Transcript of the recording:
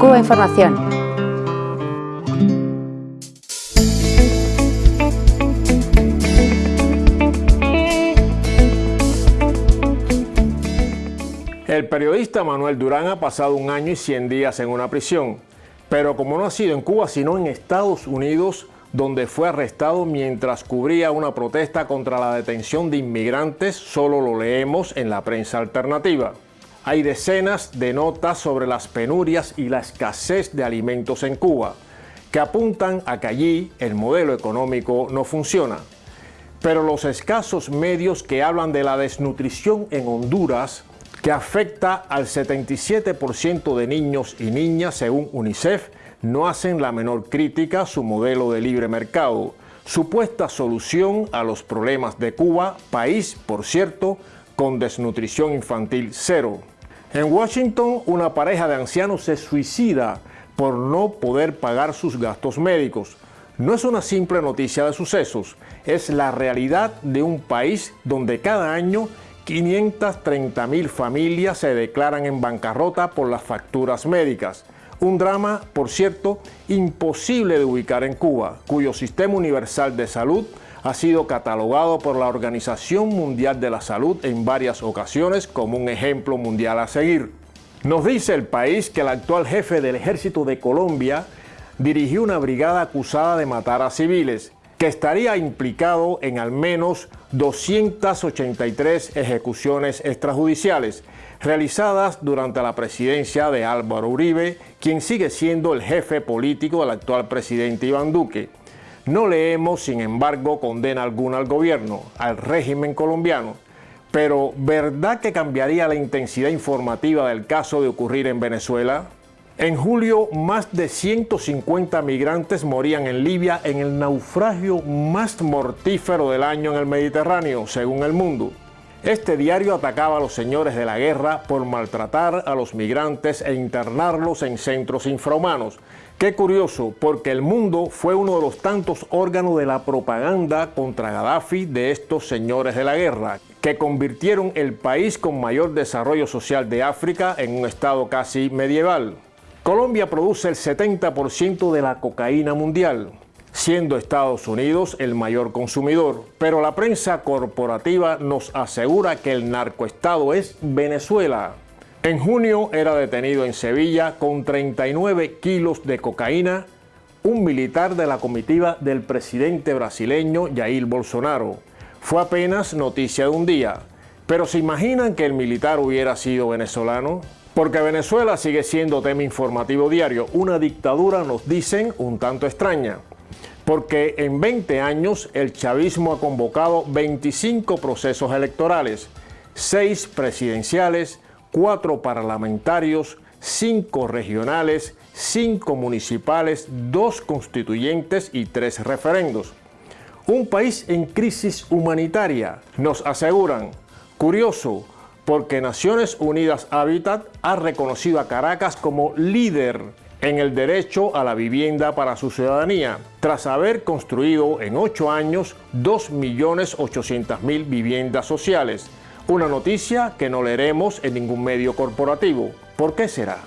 Cuba Información. El periodista Manuel Durán ha pasado un año y 100 días en una prisión, pero como no ha sido en Cuba sino en Estados Unidos, donde fue arrestado mientras cubría una protesta contra la detención de inmigrantes, solo lo leemos en la prensa alternativa. Hay decenas de notas sobre las penurias y la escasez de alimentos en Cuba, que apuntan a que allí el modelo económico no funciona. Pero los escasos medios que hablan de la desnutrición en Honduras, que afecta al 77% de niños y niñas según UNICEF, no hacen la menor crítica a su modelo de libre mercado, supuesta solución a los problemas de Cuba, país, por cierto, con desnutrición infantil cero. En Washington, una pareja de ancianos se suicida por no poder pagar sus gastos médicos. No es una simple noticia de sucesos, es la realidad de un país donde cada año 530 mil familias se declaran en bancarrota por las facturas médicas. Un drama, por cierto, imposible de ubicar en Cuba, cuyo sistema universal de salud ha sido catalogado por la Organización Mundial de la Salud en varias ocasiones como un ejemplo mundial a seguir. Nos dice el país que el actual jefe del ejército de Colombia dirigió una brigada acusada de matar a civiles, que estaría implicado en al menos 283 ejecuciones extrajudiciales, realizadas durante la presidencia de Álvaro Uribe, quien sigue siendo el jefe político del actual presidente Iván Duque. No leemos, sin embargo, condena alguna al gobierno, al régimen colombiano. Pero, ¿verdad que cambiaría la intensidad informativa del caso de ocurrir en Venezuela? En julio, más de 150 migrantes morían en Libia en el naufragio más mortífero del año en el Mediterráneo, según El Mundo. Este diario atacaba a los señores de la guerra por maltratar a los migrantes e internarlos en centros infrahumanos. Qué curioso, porque el mundo fue uno de los tantos órganos de la propaganda contra Gaddafi de estos señores de la guerra, que convirtieron el país con mayor desarrollo social de África en un estado casi medieval. Colombia produce el 70% de la cocaína mundial siendo Estados Unidos el mayor consumidor. Pero la prensa corporativa nos asegura que el narcoestado es Venezuela. En junio era detenido en Sevilla con 39 kilos de cocaína un militar de la comitiva del presidente brasileño Jair Bolsonaro. Fue apenas noticia de un día. Pero ¿se imaginan que el militar hubiera sido venezolano? Porque Venezuela sigue siendo tema informativo diario. Una dictadura, nos dicen, un tanto extraña porque en 20 años el chavismo ha convocado 25 procesos electorales, 6 presidenciales, 4 parlamentarios, 5 regionales, 5 municipales, 2 constituyentes y 3 referendos. Un país en crisis humanitaria, nos aseguran. Curioso, porque Naciones Unidas Habitat ha reconocido a Caracas como líder en el derecho a la vivienda para su ciudadanía, tras haber construido en ocho años 2.800.000 viviendas sociales. Una noticia que no leeremos en ningún medio corporativo. ¿Por qué será?